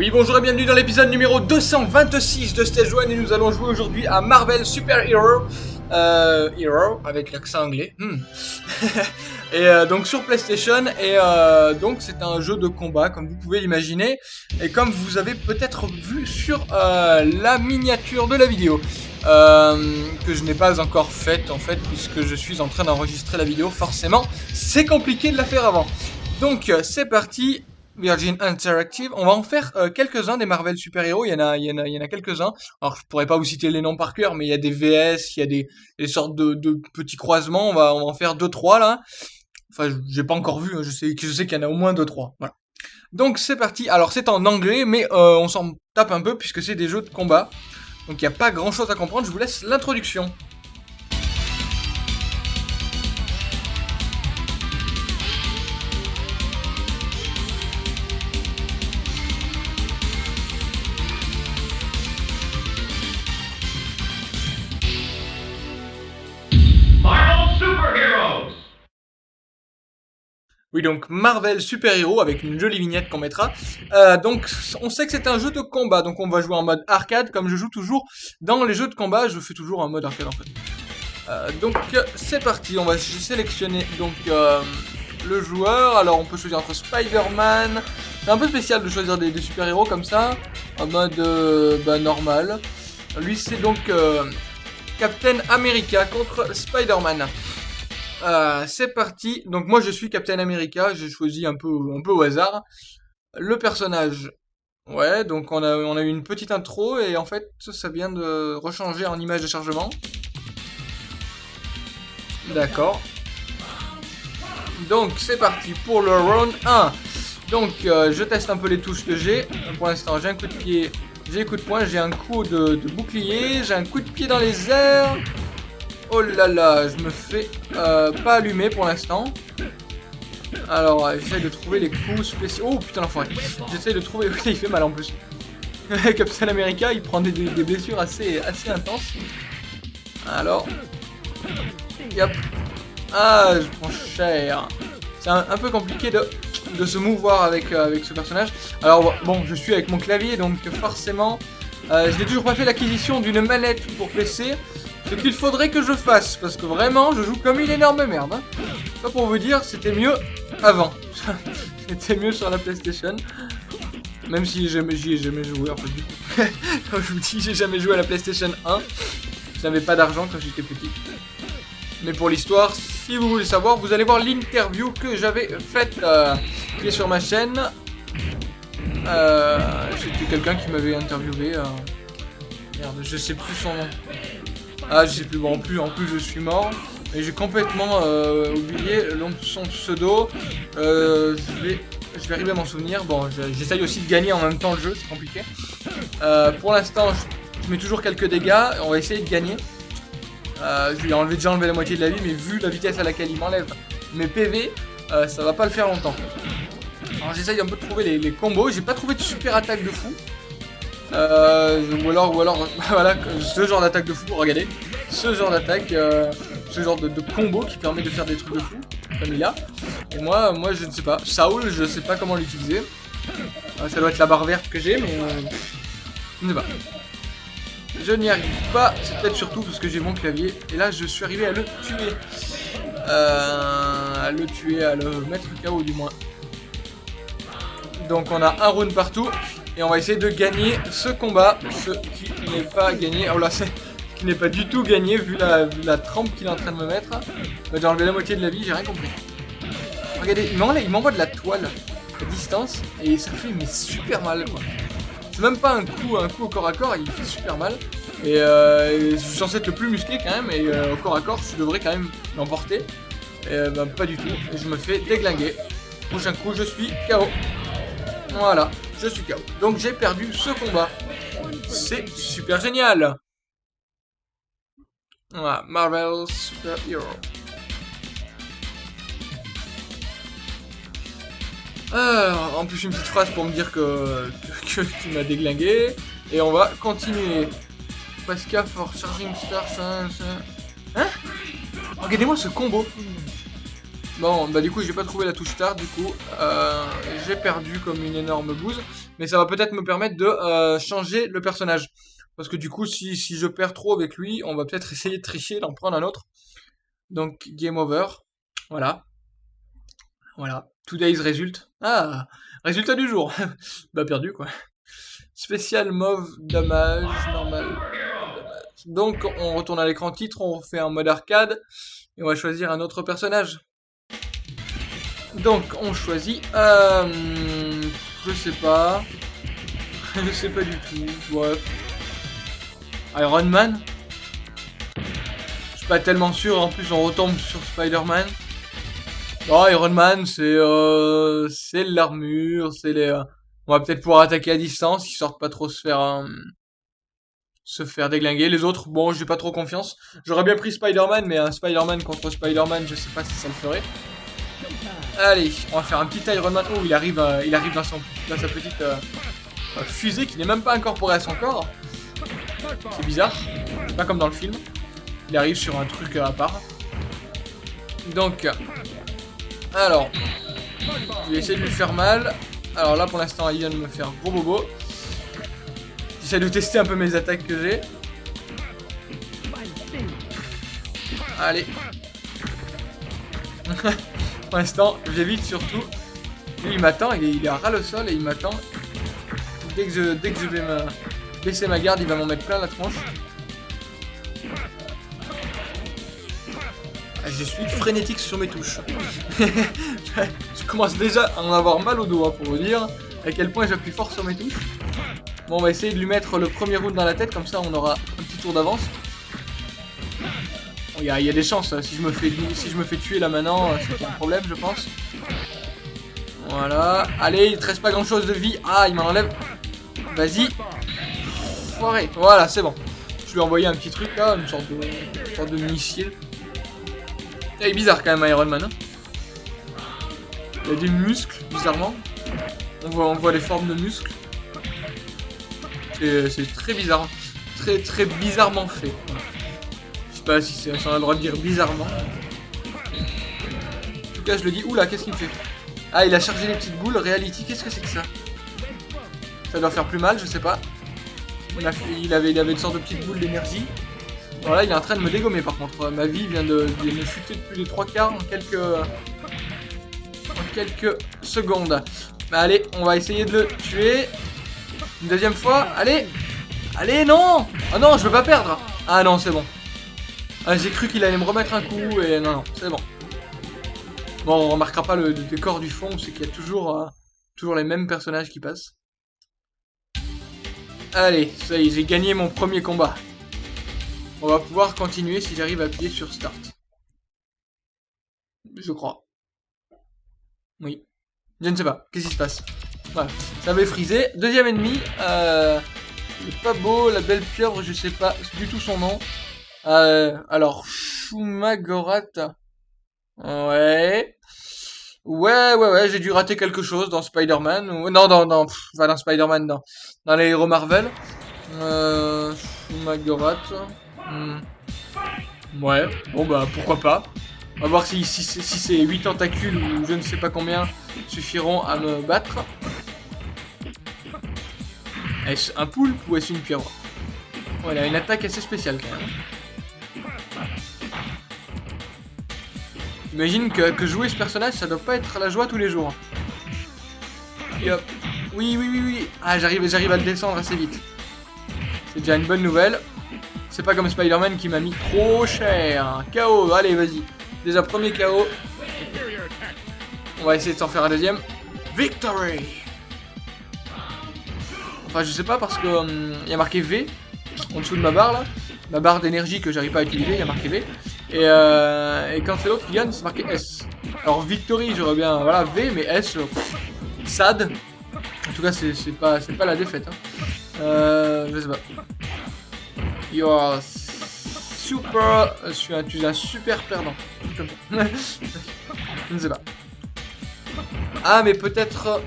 Oui, bonjour et bienvenue dans l'épisode numéro 226 de Stage 1 et nous allons jouer aujourd'hui à Marvel Super Hero. Euh, Hero, avec l'accent anglais. Hmm. et euh, donc sur PlayStation, et euh, donc c'est un jeu de combat comme vous pouvez l'imaginer, et comme vous avez peut-être vu sur euh, la miniature de la vidéo. Euh, que je n'ai pas encore faite en fait puisque je suis en train d'enregistrer la vidéo forcément c'est compliqué de la faire avant donc c'est parti Virgin Interactive. On va en faire euh, quelques-uns des Marvel super-héros. Il y en a, il y en a, il y en a quelques-uns. Alors, je pourrais pas vous citer les noms par cœur, mais il y a des VS, il y a des, sortes de, de petits croisements. On va, on va en faire deux, trois là. Enfin, j'ai pas encore vu. hein. Je sais, je sais qu'il y en a au moins deux, trois. Voilà. Donc c'est parti. Alors c'est en anglais, mais euh, on s'en tape un peu puisque c'est des jeux de combat. Donc il n'y a pas grand-chose à comprendre. Je vous laisse l'introduction. Oui, donc Marvel Super Hero avec une jolie vignette qu'on mettra. Euh, donc, on sait que c'est un jeu de combat, donc on va jouer en mode arcade, comme je joue toujours dans les jeux de combat. Je fais toujours en mode arcade en fait. Euh, donc, c'est parti. On va sélectionner donc euh, le joueur. Alors, on peut choisir entre Spider-Man. C'est un peu spécial de choisir des, des super héros comme ça, en mode euh, bah, normal. Lui, c'est donc Captain America contre Spider-Man. Euh, c'est parti. Donc moi je suis Captain America, j'ai choisi un peu un peu au hasard le personnage. Ouais, donc on a eu une petite intro et en fait ça vient de rechanger en image de chargement. D'accord. Donc c'est parti pour le round 1. Donc euh, je teste un peu les touches que j'ai. Pour l'instant j'ai un coup de pied, j'ai un coup de poing, j'ai un coup de bouclier, j'ai un coup de pied dans les airs. Oh là là, je me fais euh, pas allumer pour l'instant. Alors, euh, j'essaie de trouver les coups spéciaux. Oh putain, l'enfoiré. J'essaie de trouver. il fait mal en plus. Captain America, il prend des, blessures assez, assez intenses. Alors. Yep. Ah, je prends cher. C'est un, peu compliqué de, se mouvoir avec, euh, avec ce personnage. Alors, bon, je suis avec mon clavier, donc forcément. je n'ai toujours pas fait l'acquisition d'une manette pour PC. Ce qu'il faudrait que je fasse, parce que vraiment, je joue comme une énorme merde. Hein. Ça pour vous dire, c'était mieux avant. c'était mieux sur la PlayStation. Même si j'y ai jamais joué, en fait, du coup. Comme je vous dis, j'ai jamais joué à la PlayStation 1. Je n'avais pas d'argent quand j'étais petit. Mais pour l'histoire, si vous voulez savoir, vous allez voir l'interview que j'avais faite, euh, qui est sur ma chaîne. Euh, C'était quelqu'un qui m'avait interviewé. euh, Merde, je sais plus son nom. Ah, je sais plus. Bon, en plus, en plus, je suis mort. Et j'ai complètement euh, oublié son pseudo. Euh, je vais, je vais arriver à m'en souvenir. Bon, je- j'essaye aussi de gagner en même temps le jeu, c'est compliqué. Euh, pour l'instant, je, mets toujours quelques dégâts. On va essayer de gagner. Je lui ai déjà enlevé la moitié de la vie, mais vu la vitesse à laquelle il m'enlève mes PV, ça va pas le faire longtemps. Alors j'essaye un peu de trouver les, les combos. J'ai pas trouvé de super attaque de fou. Euh, ou alors, ou alors, voilà, ce genre d'attaque de fou, regardez, ce genre d'attaque, euh, ce genre de, combo qui permet de faire des trucs de fou, comme il a. Et moi, moi, je ne sais pas. Saul, je sais pas comment l'utiliser. Euh, ça doit être la barre verte que j'ai, mais euh, je ne pas. Je n'y arrive pas. C'est peut-être surtout parce que j'ai mon clavier. Et là, je suis arrivé à le tuer. Euh, à le tuer, à le mettre KO du moins. Donc on a un round partout. Et on va essayer de gagner ce combat. Ce qui n'est pas gagné. Oh là, c'est qui n'est pas du tout gagné vu la, la trempe qu'il est en train de me mettre. Il enlevé la moitié de la vie, j'ai rien compris. Regardez, il m'envoie de la toile à distance et ça fait mais super mal quoi. C'est même pas un coup, un coup au corps à corps, il fait super mal. Et, euh, je suis censé être le plus musclé quand même, et euh, au corps à corps, je devrais quand même l'emporter. Et euh, bah, pas du tout, et je me fais déglinguer. Prochain coup, je suis KO. Voilà, je suis KO. Donc j'ai perdu ce combat. C'est super génial. Voilà, Marvel Super Hero. Alors, en plus une petite phrase pour me dire que, tu m'as déglingué. Et on va continuer. Pascal for Charging Star. ça- ça- Hein? Regardez-moi ce combo. Bon, bah du coup, j'ai pas trouvé la touche start, du coup, euh, j'ai perdu comme une énorme bouse. Mais ça va peut-être me permettre de euh, changer le personnage. Parce que du coup, si, si je perds trop avec lui, on va peut-être essayer de tricher, d'en prendre un autre. Donc, game over. Voilà. Voilà. Today's result. Ah, résultat du jour. bah, perdu, quoi. Spécial mauve, damage, normal. Donc, on retourne à l'écran titre, on fait un mode arcade. Et on va choisir un autre personnage. Donc, on choisit... Euh, je sais pas. je sais pas du tout. Bref. Iron Man Je suis pas tellement sûr, en plus on retombe sur Spider-Man. Oh, Iron Man, c'est euh, c'est l'armure, c'est les... Euh, on va peut-être pouvoir attaquer à distance, ils sortent pas trop se faire... Se faire déglinguer. Les autres, bon, j'ai pas trop confiance. J'aurais bien pris Spider-Man, mais un Spider-Man contre Spider-Man, je sais pas si ça le ferait. Allez, on va faire un petit Iron Man. Oh, il arrive, il arrive dans, sa petite fusée qui n'est même pas incorporée à son corps. C'est bizarre. Pas comme dans le film. Il arrive sur un truc à part. Donc, alors, je vais essayer de lui faire mal. Alors là, pour l'instant, il vient de me faire gros bobo. J'essaie de tester un peu mes attaques que j'ai. Allez. pour l'instant, j'évite surtout. Lui, il m'attend, il, est à ras le sol et il m'attend. Dès que je, dès que je vais me baisser ma garde, il va m'en mettre plein la tronche. Ah, je suis frénétique sur mes touches. je commence déjà à en avoir mal au doigt pour vous dire à quel point j'appuie fort sur mes touches. Bon, on va essayer de lui mettre le premier round dans la tête, comme ça on aura un petit tour d'avance. Il y, a des chances, hein. si, je me fais, si je me fais tuer là maintenant, euh, c'est un problème je pense. Voilà, allez, il ne reste pas grand chose de vie. Ah, il m'en enlève. Vas-y, voilà, c'est bon. Je lui ai envoyé un petit truc là, une sorte de, sorte de missile. Il est bizarre quand même Iron Man. Hein. Il a des muscles, bizarrement. On voit, on voit les formes de muscles. C'est très bizarre. Très très bizarrement fait. Sais pas si, si on a le droit de dire bizarrement. En tout cas, je le dis. Oula, qu'est-ce qu'il fait Ah, il a chargé les petites boules. Reality, qu'est-ce que c'est que ça Ça doit faire plus mal, je sais pas. Il, avait, il avait une sorte de petite boule d'énergie. Voilà, il est en train de me dégommer par contre. Ma vie vient de, me chuter de plus de 3 quarts en quelques, en quelques secondes. Mais allez, on va essayer de le tuer. Une deuxième fois. Allez Allez, non Ah non, je veux pas perdre Ah non, c'est bon. Ah, J'ai cru qu'il allait me remettre un coup et non, non, c'est bon. Bon, on remarquera pas le, décor du fond, c'est qu'il y a toujours, euh, toujours les mêmes personnages qui passent. Allez, ça y est, j'ai gagné mon premier combat. On va pouvoir continuer si j'arrive à appuyer sur Start. Je crois. Oui. Je ne sais pas. Qu'est-ce qui se passe? Voilà. Ça avait frisé. Deuxième ennemi. Euh, le pas beau, la belle pieuvre, je sais pas du tout son nom. Euh, alors, Shumagorat. Ouais. Ouais, ouais, ouais, j'ai dû rater quelque chose dans Spider-Man. Non, non, non, pas dans Spider-Man. Dans les héros Marvel. Euh... Hmm. Ouais, bon bah pourquoi pas. On va voir si, si, si, ces 8 tentacules ou je ne sais pas combien suffiront à me battre. Est-ce un poulpe ou est-ce une pieuvre Voilà, une attaque assez spéciale quand même. Imagine que, jouer ce personnage, ça doit pas être la joie tous les jours. Oui, oui, oui, oui. Ah, j'arrive j'arrive à le descendre assez vite. C'est déjà une bonne nouvelle. C'est pas comme Spider-Man qui m'a mis trop cher. KO, allez, vas-y. Déjà, premier KO. On va essayer de s'en faire un deuxième. Victory Enfin, je sais pas parce que hum, il y a marqué V en dessous de ma barre là. Ma barre d'énergie que j'arrive pas à utiliser, il y a marqué V. Euh, et, quand c'est l'autre qui gagne, c'est marqué S. Alors Victory, j'aurais bien, voilà, V, mais S, sad. En tout cas, c'est pas, pas la défaite. Hein. Euh, je sais pas. You are super... Un, tu es un super perdant. je ne sais pas. Ah, mais peut-être...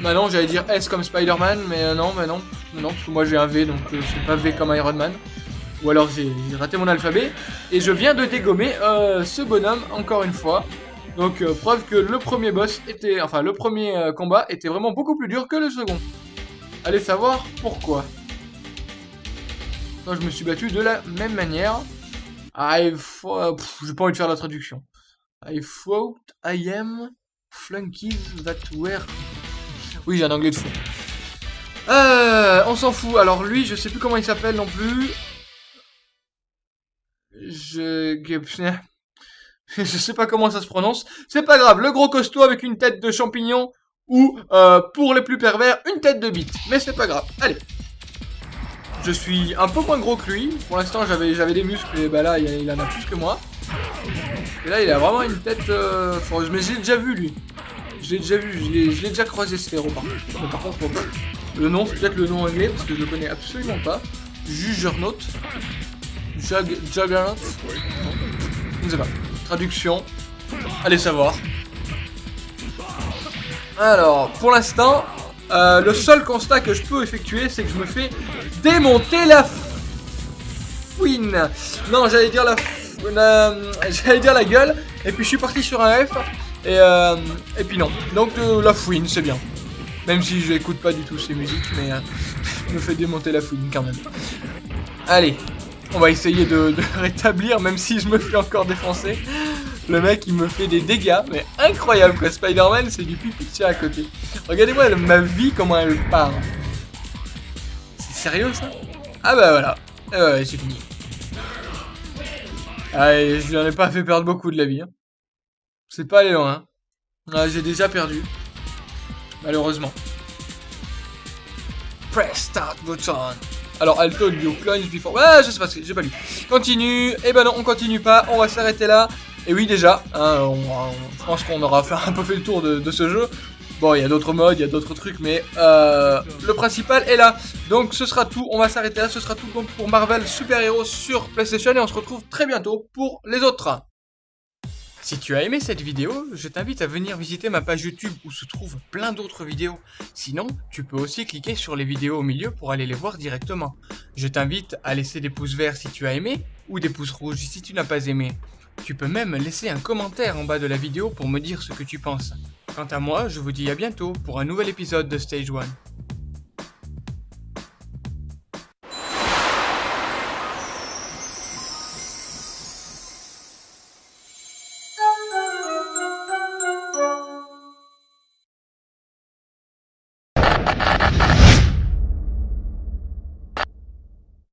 Bah non, j'allais dire S comme Spider-Man, mais euh, non, mais non. Non, parce que moi j'ai un V, donc euh, c'est pas V comme Iron Man. Ou alors j'ai raté mon alphabet. Et je viens de dégommer euh, ce bonhomme, encore une fois. Donc euh, preuve que le premier boss était, enfin le premier euh, combat était vraiment beaucoup plus dur que le second. Allez savoir pourquoi. Moi je me suis battu de la même manière. I fought... J'ai pas envie de faire la traduction. I thought I am flunkies that were... Oui j'ai un anglais de fou. On s'en fout. Alors lui, je sais plus comment il s'appelle non plus. Je... je sais pas comment ça se prononce. C'est pas grave. Le gros costaud avec une tête de champignon ou, euh, pour les plus pervers, une tête de bite. Mais c'est pas grave. Allez. Je suis un peu moins gros que lui. Pour l'instant, j'avais des muscles et bah là, il, en a plus que moi. Et là, il a vraiment une tête... Euh... Mais j'ai déjà vu, lui. Je l'ai déjà vu. Je l'ai déjà croisé, ce héros, par par contre, le nom, c'est peut-être le nom anglais, parce que je le connais absolument pas. Juggernaut. Juggernaut. Je ne sais pas. Traduction. Allez savoir. Alors, pour l'instant, euh, le seul constat que je peux effectuer, c'est que je me fais démonter la fouine. Non, j'allais dire la, j'allais dire la gueule, et puis je suis parti sur un F, et, euh, et puis non. Donc euh, la fouine, c'est bien. Même si je n'écoute pas du tout ces musiques, mais je me fais démonter la fouine quand même. Allez, on va essayer de, rétablir, même si je me fais encore défoncer. Le mec, il me fait des dégâts, mais incroyable quoi. Spider-Man, c'est du pipi à côté. Regardez-moi ma vie, comment elle part. C'est sérieux ça? Ah bah voilà. ouais, c'est fini. Allez, je n'en ai pas fait perdre beaucoup de la vie. Hein. C'est pas allé loin. Hein. J'ai déjà perdu. Malheureusement. Press start button. Alors, told you, clones before... Ouais, je sais pas, j'ai pas lu. Continue. Eh ben non, on continue pas. On va s'arrêter là. Et oui, déjà, hein, je pense qu'on aura fait un peu fait le tour de, ce jeu. Bon, il y a d'autres modes, il y a d'autres trucs, mais euh, le principal est là. Donc, ce sera tout. On va s'arrêter là. Ce sera tout donc pour Marvel Super Hero sur PlayStation. Et on se retrouve très bientôt pour les autres. Si tu as aimé cette vidéo, je t'invite à venir visiter ma page YouTube où se trouvent plein d'autres vidéos. Sinon, tu peux aussi cliquer sur les vidéos au milieu pour aller les voir directement. Je t'invite à laisser des pouces verts si tu as aimé ou des pouces rouges si tu n'as pas aimé. Tu peux même laisser un commentaire en bas de la vidéo pour me dire ce que tu penses. Quant à moi, je vous dis à bientôt pour un nouvel épisode de Stage 1.